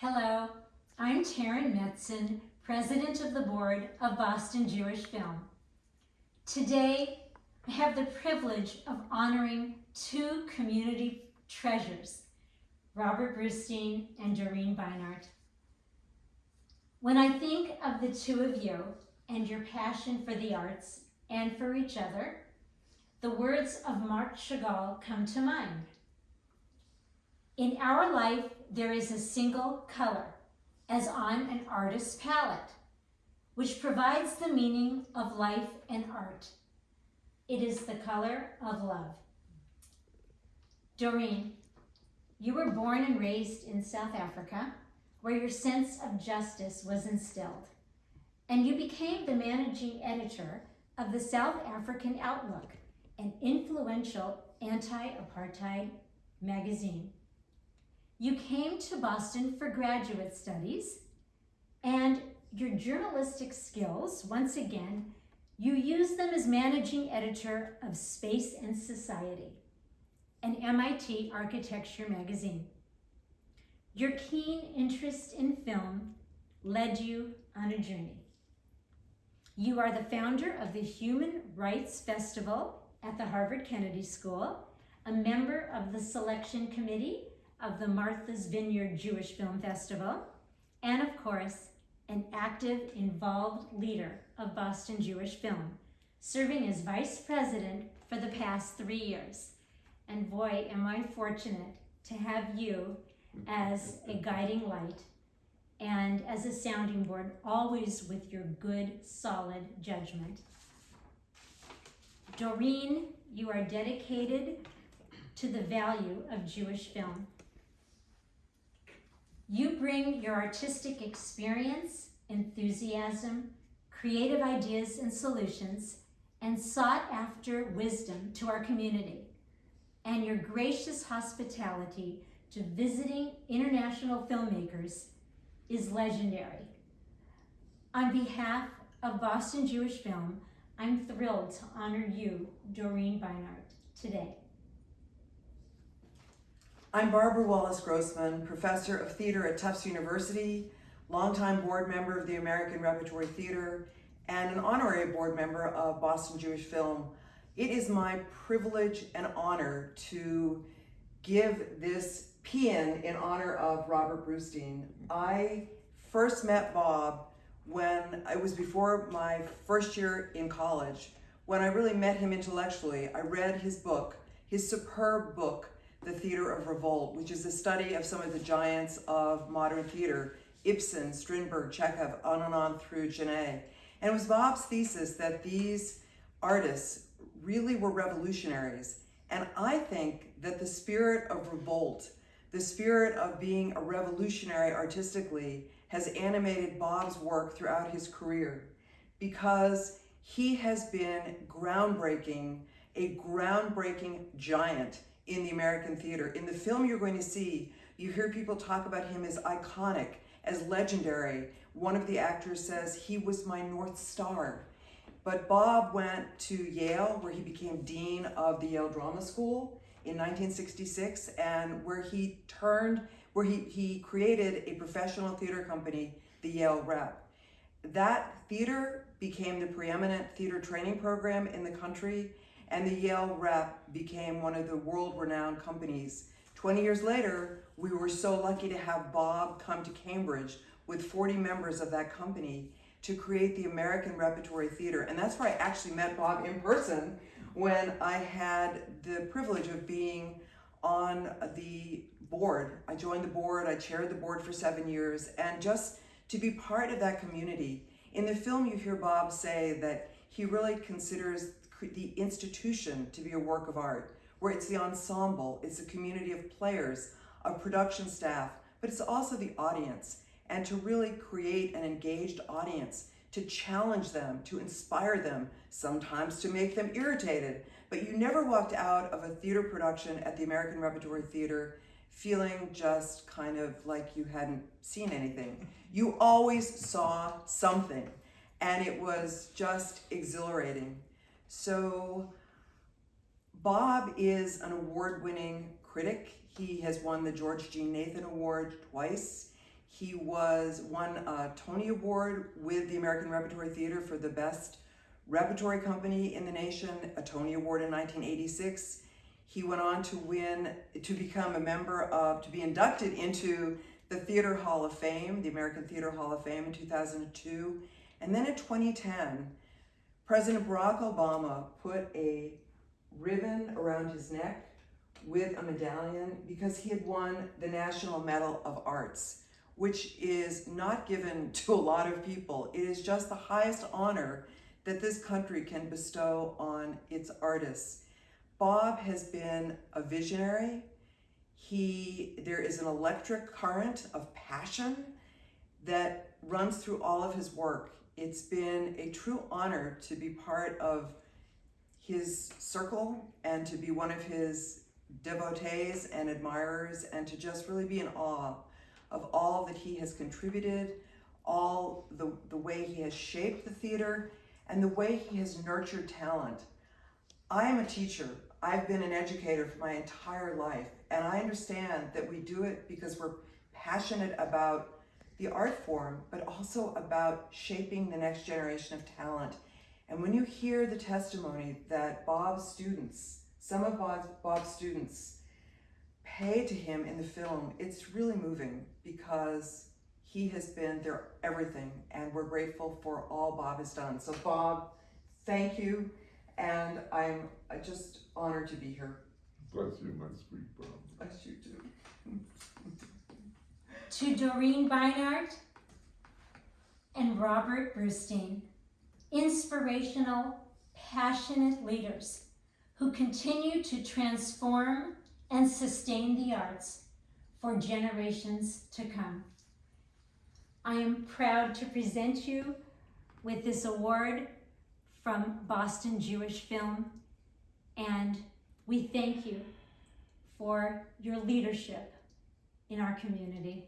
Hello, I'm Taryn Metzen, President of the Board of Boston Jewish Film. Today, I have the privilege of honoring two community treasures, Robert Brustein and Doreen Beinart. When I think of the two of you and your passion for the arts and for each other, the words of Marc Chagall come to mind. In our life, there is a single color, as on an artist's palette, which provides the meaning of life and art. It is the color of love. Doreen, you were born and raised in South Africa, where your sense of justice was instilled, and you became the managing editor of the South African Outlook, an influential anti-apartheid magazine. You came to Boston for graduate studies and your journalistic skills, once again, you used them as managing editor of Space and Society, an MIT architecture magazine. Your keen interest in film led you on a journey. You are the founder of the Human Rights Festival at the Harvard Kennedy School, a member of the selection committee of the Martha's Vineyard Jewish Film Festival, and of course, an active, involved leader of Boston Jewish Film, serving as vice president for the past three years. And boy, am I fortunate to have you as a guiding light and as a sounding board, always with your good, solid judgment. Doreen, you are dedicated to the value of Jewish film. You bring your artistic experience, enthusiasm, creative ideas and solutions, and sought after wisdom to our community, and your gracious hospitality to visiting international filmmakers is legendary. On behalf of Boston Jewish Film, I'm thrilled to honor you, Doreen Beinart, today. I'm Barbara Wallace Grossman, professor of theater at Tufts University, longtime board member of the American Repertory Theater, and an honorary board member of Boston Jewish Film. It is my privilege and honor to give this paean in honor of Robert Brustein. I first met Bob when it was before my first year in college, when I really met him intellectually. I read his book, his superb book, the Theater of Revolt, which is a study of some of the giants of modern theater, Ibsen, Strindberg, Chekhov, on and on through Genet. And it was Bob's thesis that these artists really were revolutionaries. And I think that the spirit of revolt, the spirit of being a revolutionary artistically, has animated Bob's work throughout his career because he has been groundbreaking, a groundbreaking giant in the American theater. In the film you're going to see, you hear people talk about him as iconic, as legendary. One of the actors says, he was my North Star. But Bob went to Yale, where he became Dean of the Yale Drama School in 1966, and where he turned, where he, he created a professional theater company, the Yale Rep. That theater became the preeminent theater training program in the country and the Yale Rep became one of the world-renowned companies. 20 years later, we were so lucky to have Bob come to Cambridge with 40 members of that company to create the American Repertory Theater. And that's where I actually met Bob in person when I had the privilege of being on the board. I joined the board, I chaired the board for seven years, and just to be part of that community. In the film, you hear Bob say that he really considers the institution to be a work of art, where it's the ensemble, it's a community of players, of production staff, but it's also the audience. And to really create an engaged audience, to challenge them, to inspire them, sometimes to make them irritated. But you never walked out of a theater production at the American Repertory Theater feeling just kind of like you hadn't seen anything. You always saw something and it was just exhilarating. So Bob is an award-winning critic. He has won the George Jean Nathan Award twice. He was won a Tony Award with the American Repertory Theater for the best repertory company in the nation, a Tony Award in 1986. He went on to win, to become a member of, to be inducted into the Theater Hall of Fame, the American Theater Hall of Fame in 2002. And then in 2010, President Barack Obama put a ribbon around his neck with a medallion because he had won the National Medal of Arts, which is not given to a lot of people. It is just the highest honor that this country can bestow on its artists. Bob has been a visionary. He, there is an electric current of passion that runs through all of his work. It's been a true honor to be part of his circle and to be one of his devotees and admirers and to just really be in awe of all that he has contributed, all the, the way he has shaped the theater and the way he has nurtured talent. I am a teacher. I've been an educator for my entire life, and I understand that we do it because we're passionate about the art form, but also about shaping the next generation of talent. And when you hear the testimony that Bob's students, some of Bob's, Bob's students, pay to him in the film, it's really moving because he has been their everything, and we're grateful for all Bob has done. So, Bob, thank you, and I'm just honored to be here. Bless you, my sweet Bob. Bless you too. To Doreen Beinart and Robert Brustein, inspirational, passionate leaders who continue to transform and sustain the arts for generations to come. I am proud to present you with this award from Boston Jewish Film, and we thank you for your leadership in our community.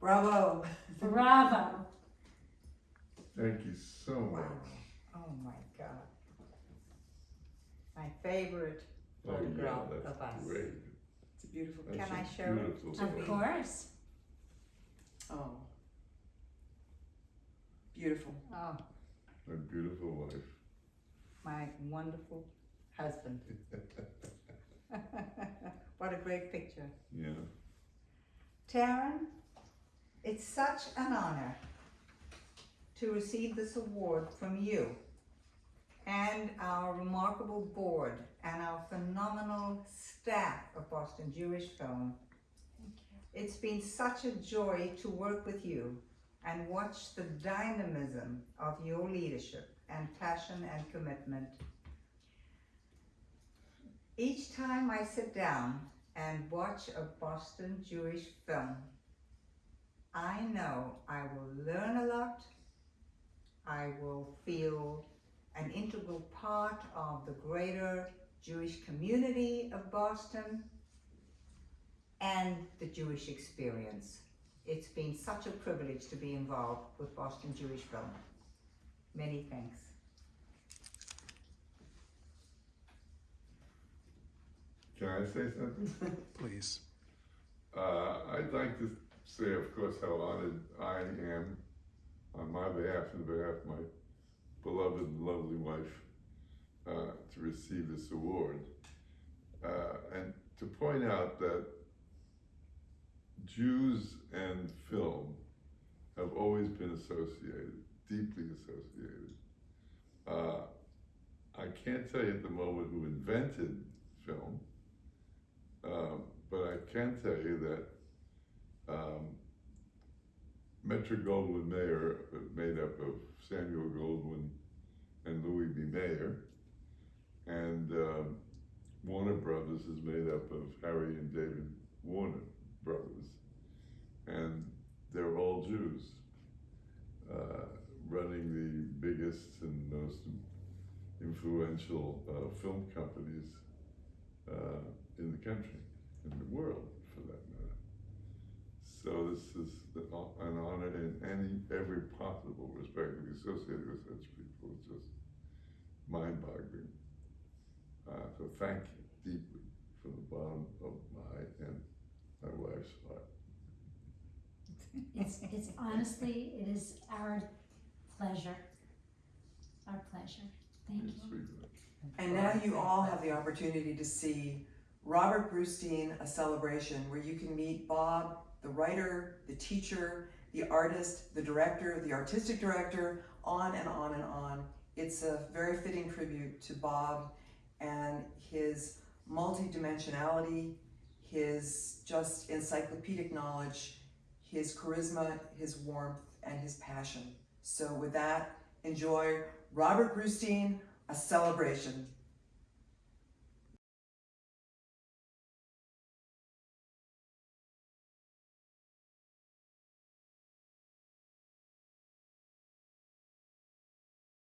Bravo. Bravo. Thank you so much. Oh my God. My favorite Oh, yeah, photograph that's of us. great. It's a beautiful That's Can a I show it? Of course. Oh. Beautiful. Oh, A beautiful wife. my wonderful husband. what a great picture. Yeah. Taryn, it's such an honor to receive this award from you and our remarkable board and our phenomenal staff of Boston Jewish Film. It's been such a joy to work with you and watch the dynamism of your leadership and passion and commitment. Each time I sit down and watch a Boston Jewish film, I know I will learn a lot. I will feel an integral part of the greater Jewish community of Boston and the Jewish experience. It's been such a privilege to be involved with Boston Jewish Film. Many thanks. Can I say something? Please. Uh, I'd like to say, of course, how honored I am on my behalf and behalf of my beloved and lovely wife uh, to receive this award. Uh, and to point out that Jews and film have always been associated, deeply associated. Uh, I can't tell you at the moment who invented film, um, but I can tell you that um, Metro Goldwyn Mayer, uh, made up of Samuel Goldwyn and Louis B. Mayer, and um, Warner Brothers is made up of Harry and David Warner brothers, and they're all Jews, uh, running the biggest and most influential uh, film companies uh, in the country, in the world, for that. So this is an honor in any every possible respect to be associated with such people. It's just mind-boggling. Uh, so thank you deeply from the bottom of my and my wife's heart. It's, it's honestly, it is our pleasure. Our pleasure. Thank You're you. And now you all have the opportunity to see Robert Brustein, A Celebration, where you can meet Bob, the writer, the teacher, the artist, the director, the artistic director, on and on and on. It's a very fitting tribute to Bob and his multidimensionality, his just encyclopedic knowledge, his charisma, his warmth, and his passion. So with that, enjoy Robert Brustein, A Celebration.